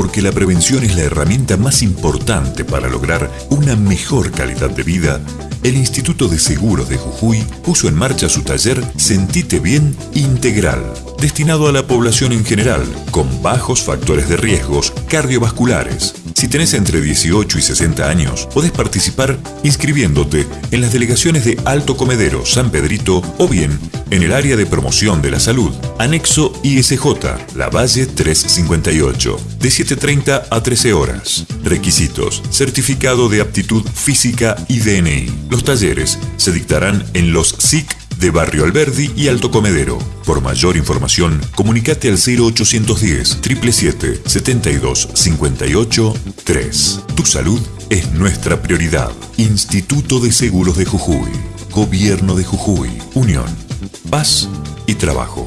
porque la prevención es la herramienta más importante para lograr una mejor calidad de vida, el Instituto de Seguros de Jujuy puso en marcha su taller Sentite Bien Integral, destinado a la población en general, con bajos factores de riesgos cardiovasculares. Si tenés entre 18 y 60 años, podés participar inscribiéndote en las delegaciones de Alto Comedero, San Pedrito o bien en el área de promoción de la salud, anexo ISJ, La Valle 358, de 7.30 a 13 horas. Requisitos, certificado de aptitud física y DNI. Los talleres se dictarán en los SIC de Barrio Alberdi y Alto Comedero. Por mayor información, comunicate al 0810 777 72 58 3. Tu salud es nuestra prioridad. Instituto de Seguros de Jujuy. Gobierno de Jujuy. Unión. Paz y trabajo.